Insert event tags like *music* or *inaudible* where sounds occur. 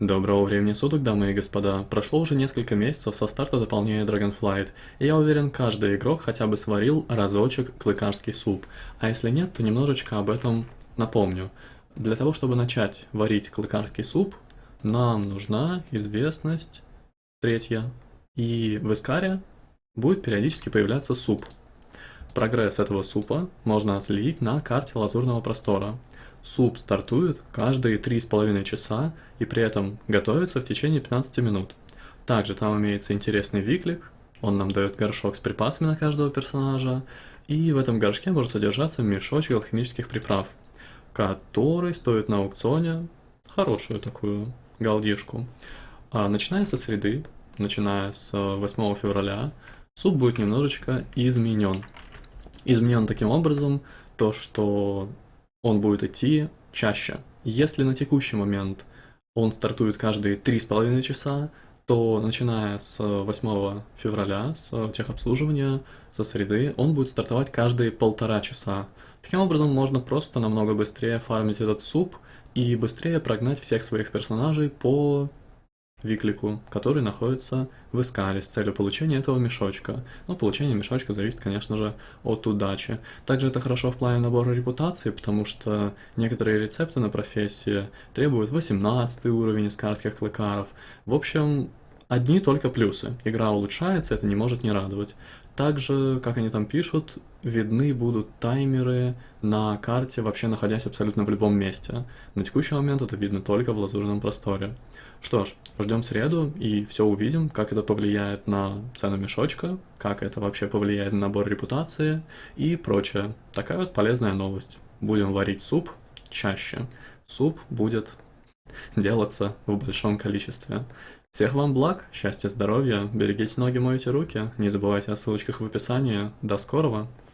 Доброго времени суток, дамы и господа. Прошло уже несколько месяцев со старта дополнения Dragonflight, и я уверен, каждый игрок хотя бы сварил разочек клыкарский суп. А если нет, то немножечко об этом напомню. Для того, чтобы начать варить клыкарский суп, нам нужна известность третья. И в Искаре будет периодически появляться суп. Прогресс этого супа можно отследить на карте лазурного простора. Суп стартует каждые 3,5 часа и при этом готовится в течение 15 минут. Также там имеется интересный виклик, он нам дает горшок с припасами на каждого персонажа, и в этом горшке может содержаться мешочек алхимических приправ, который стоит на аукционе хорошую такую галдишку. А начиная со среды, начиная с 8 февраля, суп будет немножечко изменен. Изменен таким образом, то что он будет идти чаще. Если на текущий момент он стартует каждые 3,5 часа, то начиная с 8 февраля, с техобслуживания, со среды, он будет стартовать каждые полтора часа. Таким образом, можно просто намного быстрее фармить этот суп и быстрее прогнать всех своих персонажей по виклику, который находится в Искаре с целью получения этого мешочка. Но получение мешочка зависит, конечно же, от удачи. Также это хорошо в плане набора репутации, потому что некоторые рецепты на профессии требуют 18 уровень искарских клыкаров. В общем, одни только плюсы. Игра улучшается, это не может не радовать. Также, как они там пишут, видны будут таймеры на карте, вообще находясь абсолютно в любом месте. На текущий момент это видно только в лазурном просторе. Что ж, ждем среду и все увидим, как это повлияет на цену мешочка, как это вообще повлияет на набор репутации и прочее. Такая вот полезная новость. Будем варить суп чаще. Суп будет *laughs* делаться в большом количестве. Всех вам благ, счастья, здоровья, берегите ноги, мойте руки, не забывайте о ссылочках в описании. До скорого!